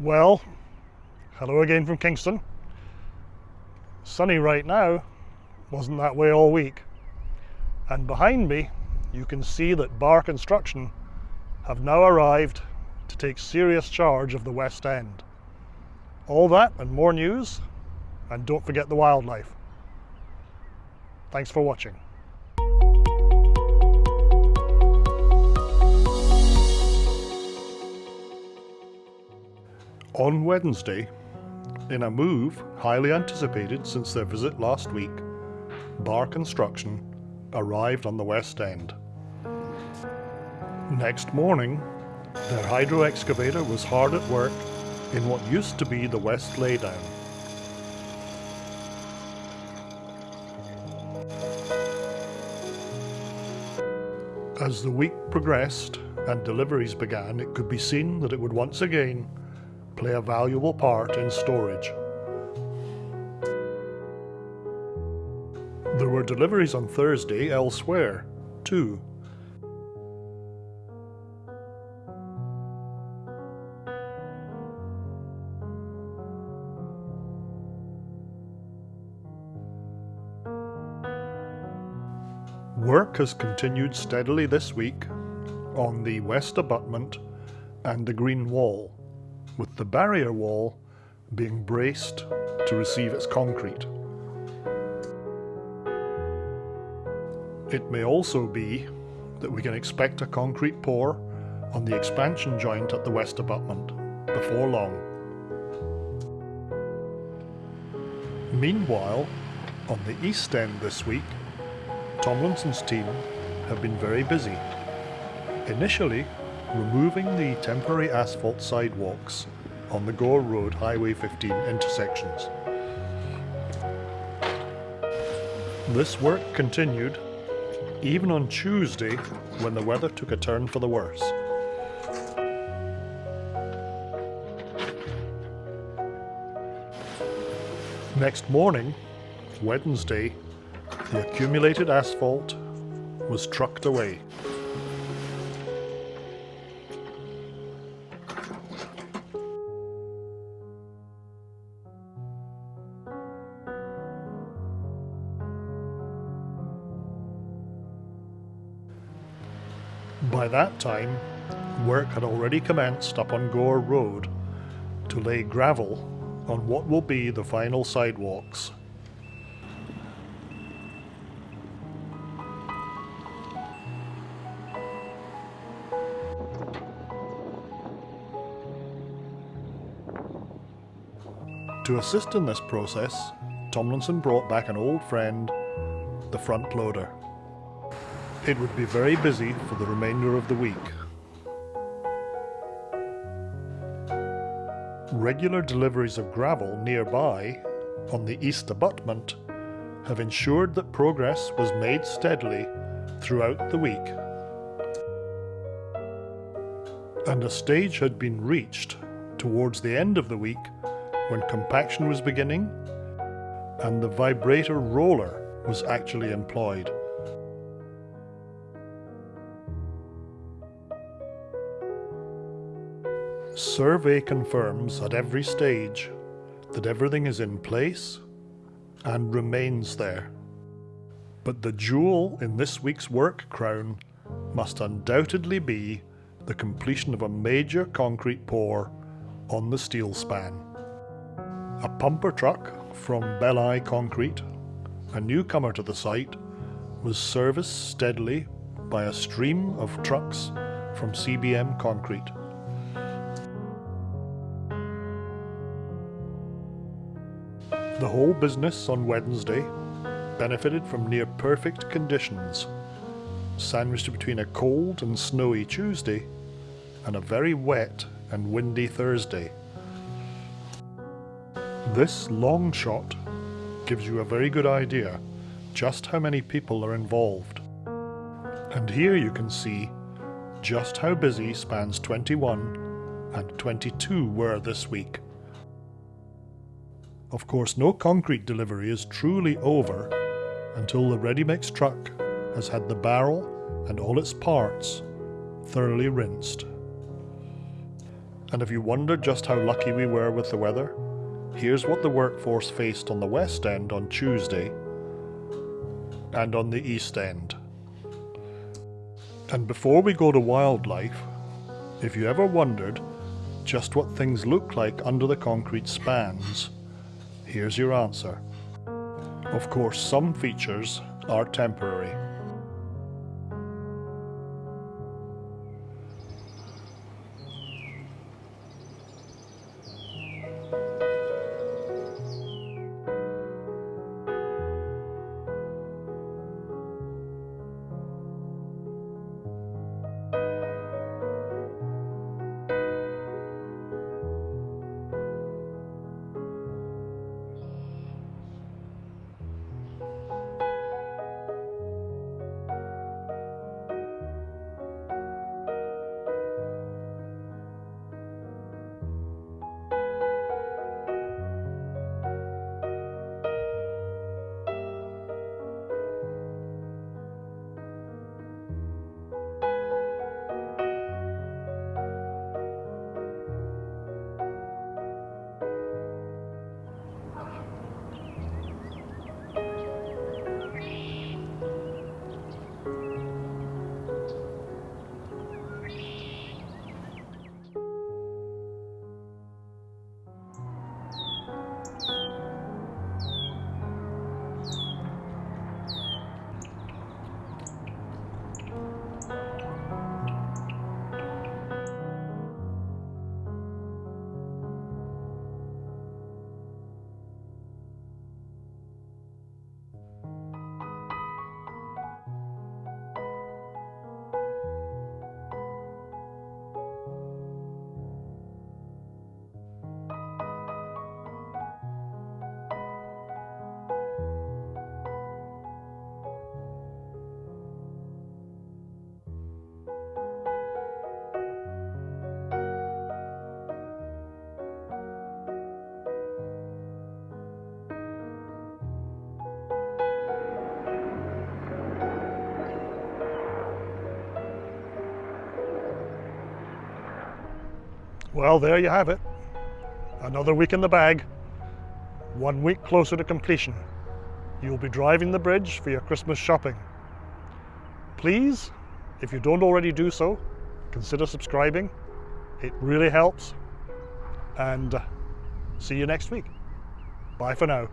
Well, hello again from Kingston. Sunny right now, wasn't that way all week. And behind me, you can see that Bar Construction have now arrived to take serious charge of the West End. All that and more news, and don't forget the wildlife. Thanks for watching. On Wednesday, in a move highly anticipated since their visit last week, Bar Construction arrived on the West End. Next morning, their hydro excavator was hard at work in what used to be the West Laydown. As the week progressed and deliveries began, it could be seen that it would once again play a valuable part in storage. There were deliveries on Thursday elsewhere, too. Work has continued steadily this week on the west abutment and the green wall, with the barrier wall being braced to receive its concrete. It may also be that we can expect a concrete pour on the expansion joint at the west abutment before long. Meanwhile, on the east end this week, Tomlinson's team have been very busy. Initially, removing the temporary asphalt sidewalks on the Gore Road Highway 15 intersections. This work continued even on Tuesday when the weather took a turn for the worse. Next morning, Wednesday, the accumulated asphalt was trucked away. By that time, work had already commenced up on Gore Road to lay gravel on what will be the final sidewalks. To assist in this process, Tomlinson brought back an old friend, the front loader. It would be very busy for the remainder of the week. Regular deliveries of gravel nearby, on the east abutment, have ensured that progress was made steadily throughout the week. And a stage had been reached towards the end of the week when compaction was beginning and the vibrator roller was actually employed. Survey confirms at every stage that everything is in place and remains there. But the jewel in this week's work crown must undoubtedly be the completion of a major concrete pour on the steel span. A pumper truck from Belli Concrete, a newcomer to the site, was serviced steadily by a stream of trucks from CBM Concrete. The whole business on Wednesday benefited from near perfect conditions, sandwiched between a cold and snowy Tuesday and a very wet and windy Thursday. This long shot gives you a very good idea just how many people are involved. And here you can see just how busy spans 21 and 22 were this week. Of course, no concrete delivery is truly over until the ready-mix truck has had the barrel and all its parts thoroughly rinsed. And if you wonder just how lucky we were with the weather, here's what the workforce faced on the West End on Tuesday and on the East End. And before we go to wildlife, if you ever wondered just what things look like under the concrete spans, here's your answer. Of course, some features are temporary. Well, there you have it. Another week in the bag. One week closer to completion. You'll be driving the bridge for your Christmas shopping. Please, if you don't already do so, consider subscribing. It really helps. And uh, see you next week. Bye for now.